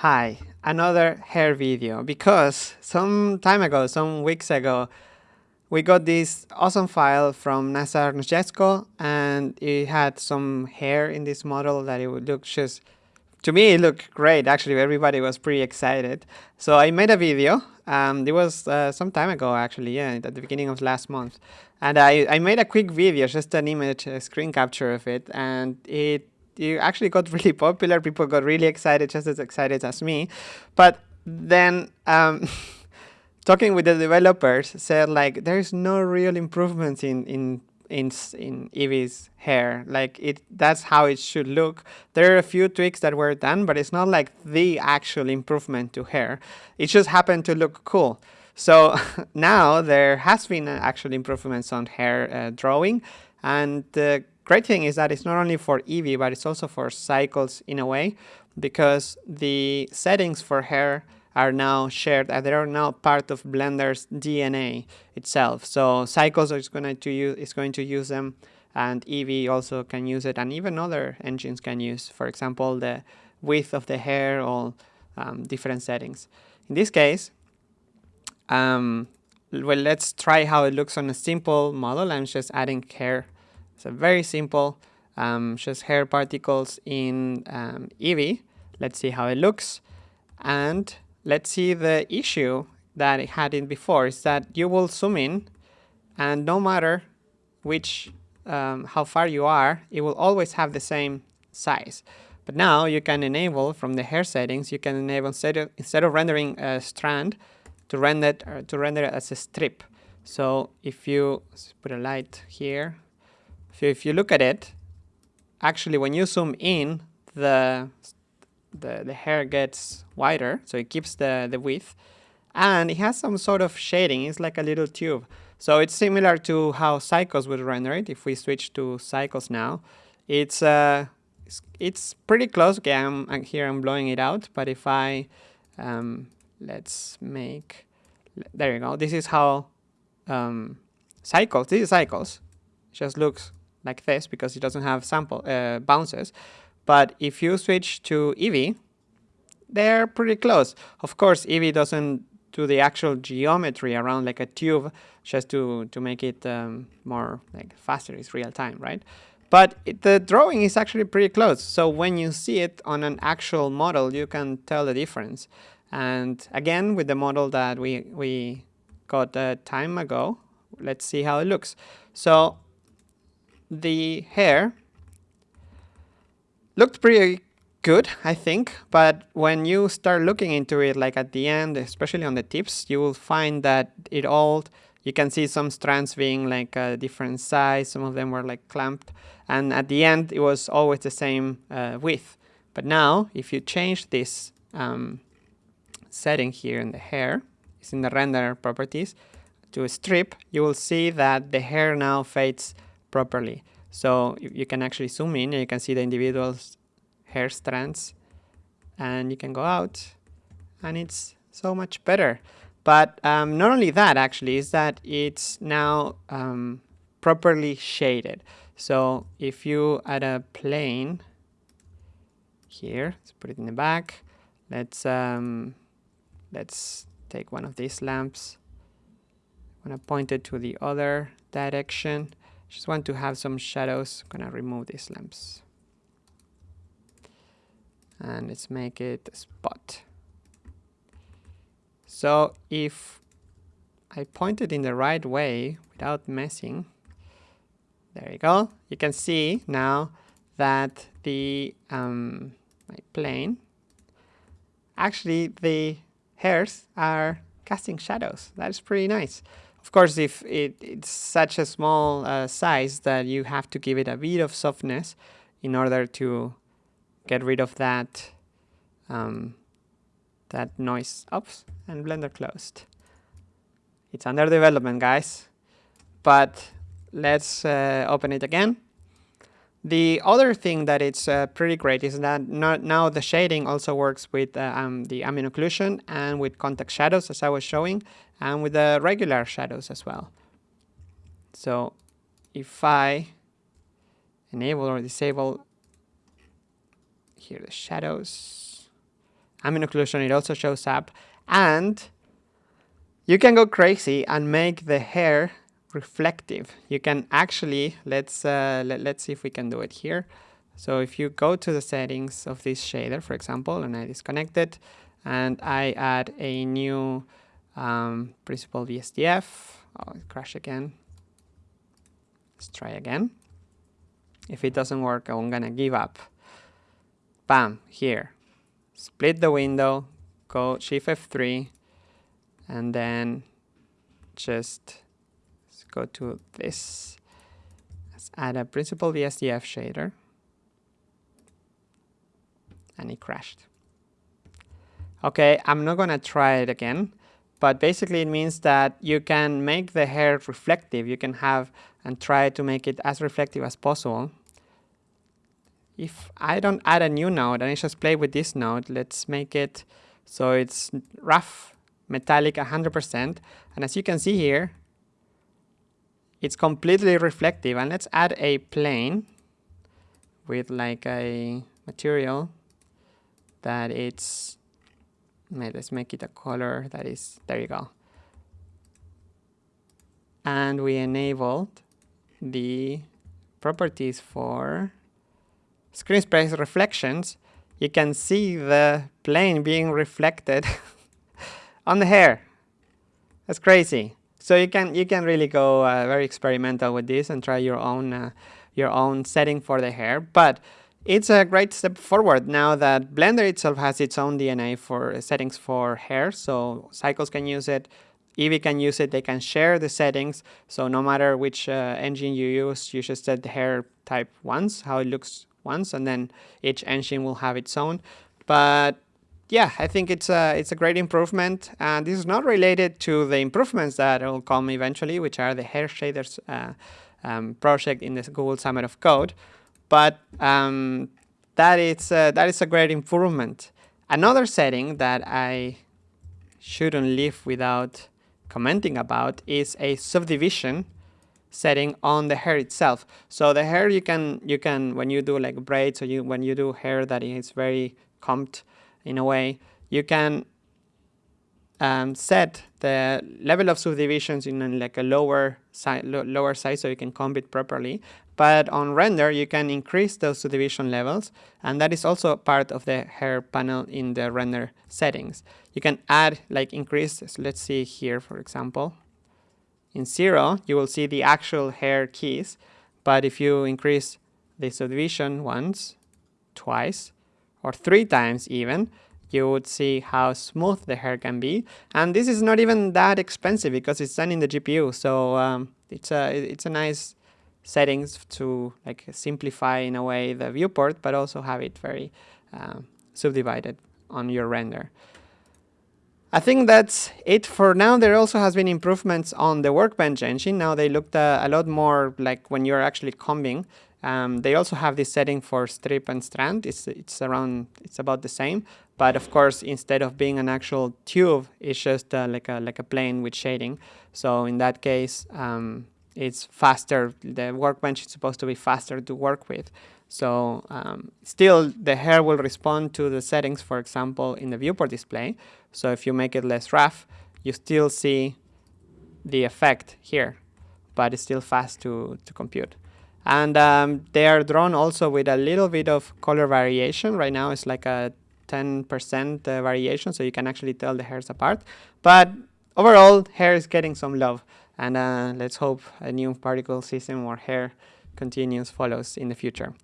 Hi, another hair video because some time ago, some weeks ago, we got this awesome file from Nazar Noschenko and it had some hair in this model that it would look just, to me it looked great actually, everybody was pretty excited. So I made a video, um, it was uh, some time ago actually, yeah, at the beginning of last month. And I, I made a quick video, just an image, a screen capture of it, and it you actually got really popular. People got really excited, just as excited as me. But then um, talking with the developers said like there's no real improvements in in in in Eevee's hair. Like it, that's how it should look. There are a few tweaks that were done, but it's not like the actual improvement to hair. It just happened to look cool. So now there has been actual improvements on hair uh, drawing, and the great thing is that it's not only for Eevee, but it's also for cycles in a way, because the settings for hair are now shared and they are now part of Blender's DNA itself. So Cycles is going to use is going to use them and Eevee also can use it and even other engines can use, for example, the width of the hair or um, different settings. In this case, um, well, let's try how it looks on a simple model. I'm just adding hair so very simple, um, just hair particles in um, Eevee. Let's see how it looks. And let's see the issue that it had in before is that you will zoom in and no matter which, um, how far you are, it will always have the same size. But now you can enable from the hair settings, you can enable instead of, instead of rendering a strand to render, uh, to render it as a strip. So if you put a light here, so if you look at it, actually when you zoom in, the, the, the hair gets wider, so it keeps the, the width, and it has some sort of shading, it's like a little tube. So it's similar to how Cycles would render it. If we switch to Cycles now, it's uh, it's, it's pretty close. Okay, I'm, here I'm blowing it out, but if I um, let's make there you go. This is how um, Cycles. This is Cycles. Just looks like this because it doesn't have sample uh, bounces. But if you switch to Eevee, they're pretty close. Of course, Eevee doesn't do the actual geometry around like a tube just to, to make it um, more like faster, it's real time, right? But it, the drawing is actually pretty close. So when you see it on an actual model, you can tell the difference. And again, with the model that we, we got a time ago, let's see how it looks. So the hair. Looked pretty good, I think, but when you start looking into it, like at the end, especially on the tips, you will find that it all, you can see some strands being like a different size, some of them were like clamped, and at the end, it was always the same uh, width. But now, if you change this um, setting here in the hair, it's in the render properties, to a strip, you will see that the hair now fades properly. So you can actually zoom in and you can see the individual hair strands and you can go out and it's so much better. But um, not only that actually is that it's now um, properly shaded. So if you add a plane here, let's put it in the back. Let's um, let's take one of these lamps. I'm gonna point it to the other direction just want to have some shadows. I'm gonna remove these lamps. And let's make it a spot. So if I point it in the right way without messing, there you go. You can see now that the um, my plane, actually the hairs are casting shadows. That's pretty nice. Of course, if it, it's such a small uh, size that you have to give it a bit of softness in order to get rid of that um, that noise. Oops, and Blender closed. It's under development, guys. But let's uh, open it again. The other thing that it's uh, pretty great is that now the shading also works with uh, um, the ambient occlusion and with contact shadows as I was showing and with the regular shadows as well. So if I enable or disable here the shadows ambient occlusion, it also shows up. And you can go crazy and make the hair reflective. You can actually, let's, uh, let, let's see if we can do it here. So if you go to the settings of this shader, for example, and I disconnect it, and I add a new um, principled BSDF, oh, it crashed again. Let's try again. If it doesn't work, I'm gonna give up. Bam, here. Split the window, go Shift F3, and then just let's go to this. Let's add a principled BSDF shader. And it crashed. Okay, I'm not gonna try it again, but basically it means that you can make the hair reflective. You can have and try to make it as reflective as possible. If I don't add a new node and I just play with this node, let's make it so it's rough, metallic 100%. And as you can see here, it's completely reflective. And let's add a plane with like a material that it's let's make it a color that is there you go. And we enabled the properties for screen space reflections. You can see the plane being reflected on the hair. That's crazy. So you can you can really go uh, very experimental with this and try your own uh, your own setting for the hair. But it's a great step forward now that Blender itself has its own DNA for settings for hair, so Cycles can use it, Eevee can use it, they can share the settings, so no matter which uh, engine you use, you just set the hair type once, how it looks once, and then each engine will have its own. But yeah, I think it's a, it's a great improvement, and this is not related to the improvements that will come eventually, which are the hair shaders uh, um, project in the Google Summer of Code but um, that is uh, that is a great improvement. Another setting that I shouldn't leave without commenting about is a subdivision setting on the hair itself. So the hair you can you can when you do like braids or you when you do hair that is very combed in a way, you can um, set the level of subdivisions in like a lower size, lower size so you can comb it properly. But on render, you can increase those subdivision levels, and that is also part of the hair panel in the render settings. You can add, like increase, so let's see here, for example. In zero, you will see the actual hair keys, but if you increase the subdivision once, twice, or three times even, you would see how smooth the hair can be. And this is not even that expensive because it's done in the GPU. So um, it's a it's a nice settings to like simplify in a way the viewport, but also have it very uh, subdivided on your render. I think that's it for now. There also has been improvements on the Workbench engine. Now they looked uh, a lot more like when you're actually combing. Um, they also have this setting for strip and strand. It's it's around it's about the same, but of course instead of being an actual tube, it's just uh, like a like a plane with shading. So in that case, um, it's faster. The workbench is supposed to be faster to work with. So um, still the hair will respond to the settings, for example, in the viewport display. So if you make it less rough, you still see the effect here, but it's still fast to, to compute. And um, they are drawn also with a little bit of color variation. Right now it's like a 10% uh, variation, so you can actually tell the hairs apart. But overall, hair is getting some love. And uh, let's hope a new particle system or hair continues follows in the future.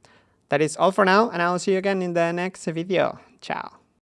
That is all for now, and I will see you again in the next video. Ciao.